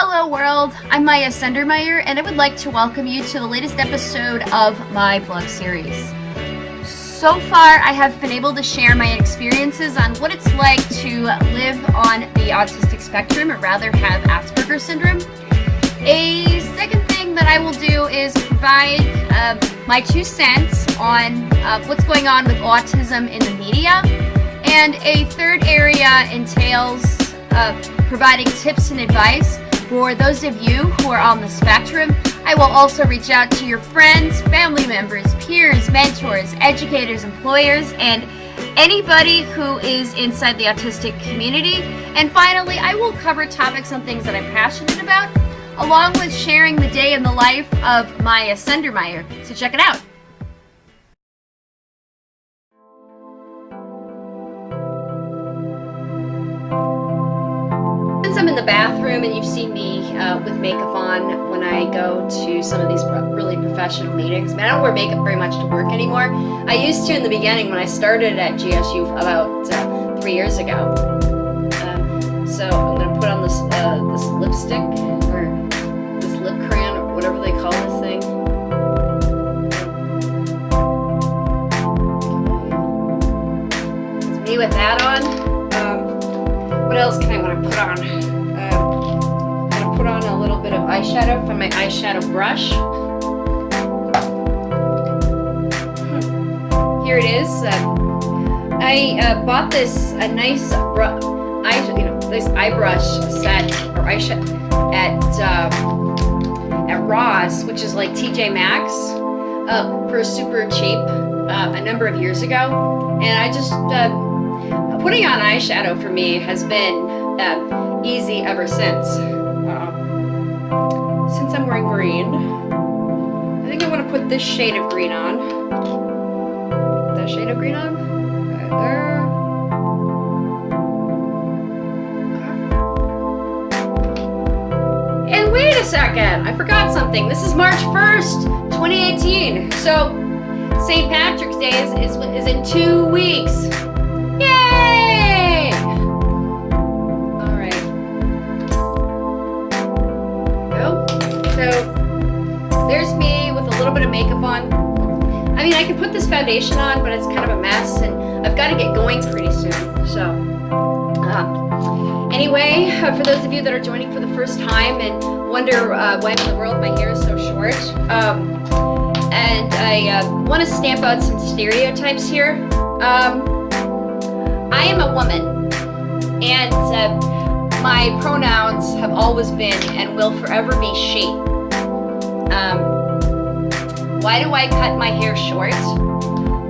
Hello world, I'm Maya Sendermeyer and I would like to welcome you to the latest episode of my vlog series. So far I have been able to share my experiences on what it's like to live on the autistic spectrum or rather have Asperger's syndrome. A second thing that I will do is provide uh, my two cents on uh, what's going on with autism in the media. And a third area entails uh, providing tips and advice for those of you who are on the spectrum, I will also reach out to your friends, family members, peers, mentors, educators, employers, and anybody who is inside the autistic community. And finally, I will cover topics on things that I'm passionate about, along with sharing the day in the life of Maya Sendermeyer. So check it out. The bathroom and you've seen me uh, with makeup on when I go to some of these really professional meetings. I, mean, I don't wear makeup very much to work anymore. I used to in the beginning when I started at GSU about uh, three years ago. Uh, so I'm going to put on this, uh, this lipstick or this lip crayon or whatever they call this thing. It's me with that on. Eyeshadow from my eyeshadow brush. Hmm. Here it is. Uh, I uh, bought this a nice eye, you know, this eye brush set or eyeshadow at um, at Ross, which is like TJ Maxx, uh, for super cheap uh, a number of years ago, and I just uh, putting on eyeshadow for me has been uh, easy ever since since I'm wearing green, I think I want to put this shade of green on. Put that shade of green on. Right there. And wait a second, I forgot something. This is March 1st, 2018. So St. Patrick's Day is, is, is in two weeks. Makeup on. I mean, I can put this foundation on, but it's kind of a mess, and I've got to get going pretty soon. So, uh, anyway, uh, for those of you that are joining for the first time and wonder uh, why in the world my hair is so short, um, and I uh, want to stamp out some stereotypes here. Um, I am a woman, and uh, my pronouns have always been and will forever be she. Um, why do I cut my hair short?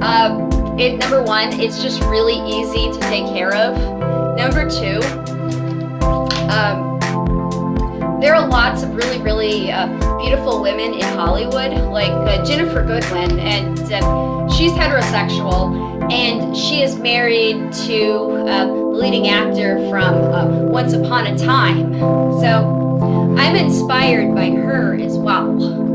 Um, it, number one, it's just really easy to take care of. Number two, um, there are lots of really, really uh, beautiful women in Hollywood, like uh, Ginnifer Goodwin, and uh, she's heterosexual, and she is married to uh, the leading actor from uh, Once Upon a Time. So I'm inspired by her as well.